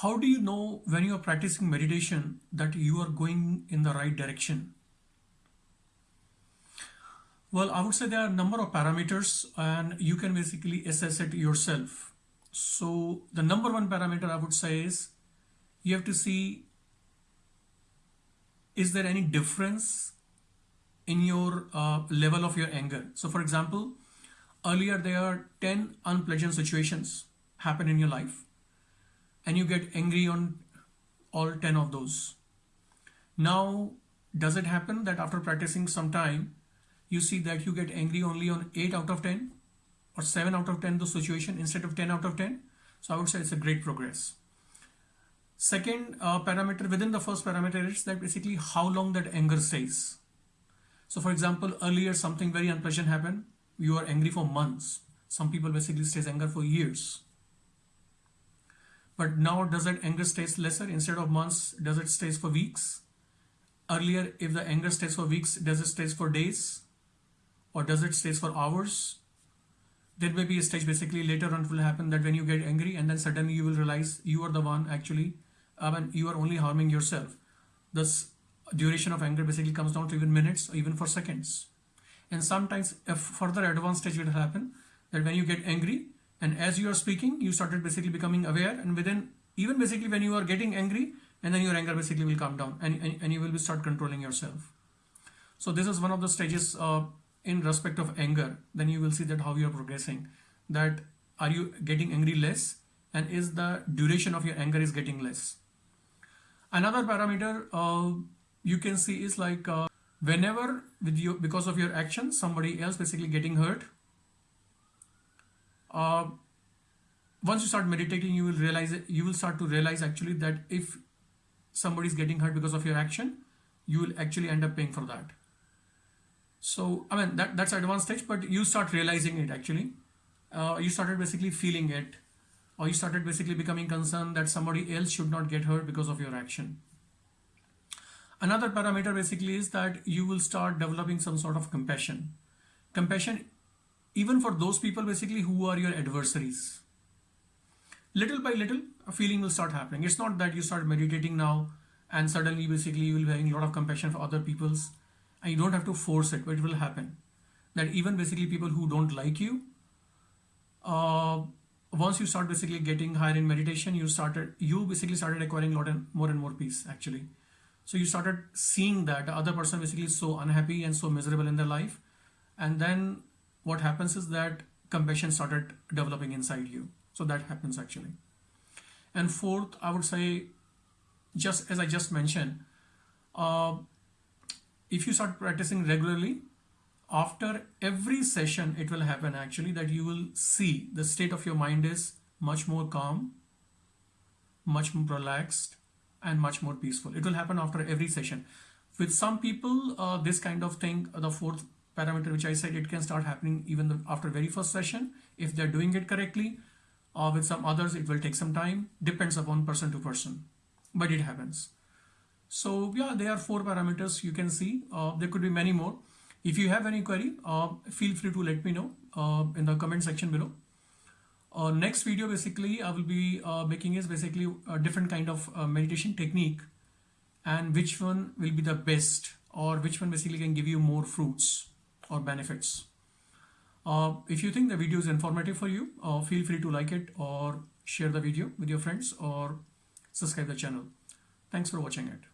how do you know when you are practicing meditation that you are going in the right direction? Well, I would say there are a number of parameters and you can basically assess it yourself. So the number one parameter I would say is you have to see is there any difference in your uh, level of your anger. So for example, earlier there are 10 unpleasant situations happen in your life and you get angry on all 10 of those. Now, does it happen that after practicing some time, you see that you get angry only on 8 out of 10 or 7 out of 10 the situation instead of 10 out of 10? So I would say it's a great progress. Second uh, parameter within the first parameter is that basically how long that anger stays. So for example, earlier something very unpleasant happened. You are angry for months. Some people basically stays anger for years. But now does that anger stays lesser instead of months? Does it stays for weeks? Earlier, if the anger stays for weeks, does it stays for days? Or does it stays for hours? There may be a stage basically later on it will happen that when you get angry and then suddenly you will realize you are the one actually, I mean, you are only harming yourself. This duration of anger basically comes down to even minutes or even for seconds. And sometimes a further advanced stage will happen that when you get angry, and as you are speaking you started basically becoming aware and within even basically when you are getting angry and then your anger basically will come down and, and, and you will start controlling yourself. So this is one of the stages uh, in respect of anger. Then you will see that how you are progressing. That are you getting angry less and is the duration of your anger is getting less. Another parameter uh, you can see is like uh, whenever with you because of your action somebody else basically getting hurt uh, once you start meditating you will realize you will start to realize actually that if somebody is getting hurt because of your action you will actually end up paying for that. So i mean that that's advanced stage but you start realizing it actually. Uh, you started basically feeling it or you started basically becoming concerned that somebody else should not get hurt because of your action. Another parameter basically is that you will start developing some sort of compassion. Compassion even for those people basically who are your adversaries. Little by little, a feeling will start happening. It's not that you start meditating now and suddenly basically you will be having a lot of compassion for other people's and you don't have to force it, but it will happen. That even basically people who don't like you, uh, once you start basically getting higher in meditation, you started, you basically started acquiring a lot and more and more peace actually. So you started seeing that the other person basically is so unhappy and so miserable in their life. And then what happens is that compassion started developing inside you. So that happens actually. And fourth, I would say, just as I just mentioned, uh, if you start practicing regularly, after every session, it will happen actually that you will see the state of your mind is much more calm, much more relaxed, and much more peaceful. It will happen after every session. With some people, uh, this kind of thing, the fourth parameter which I said it can start happening even the, after very first session. If they're doing it correctly or uh, with some others it will take some time. Depends upon person to person. But it happens. So yeah there are four parameters you can see. Uh, there could be many more. If you have any query uh, feel free to let me know uh, in the comment section below. Uh, next video basically I will be uh, making is basically a different kind of meditation technique and which one will be the best or which one basically can give you more fruits or benefits. Uh, if you think the video is informative for you, uh, feel free to like it or share the video with your friends or subscribe the channel. Thanks for watching it.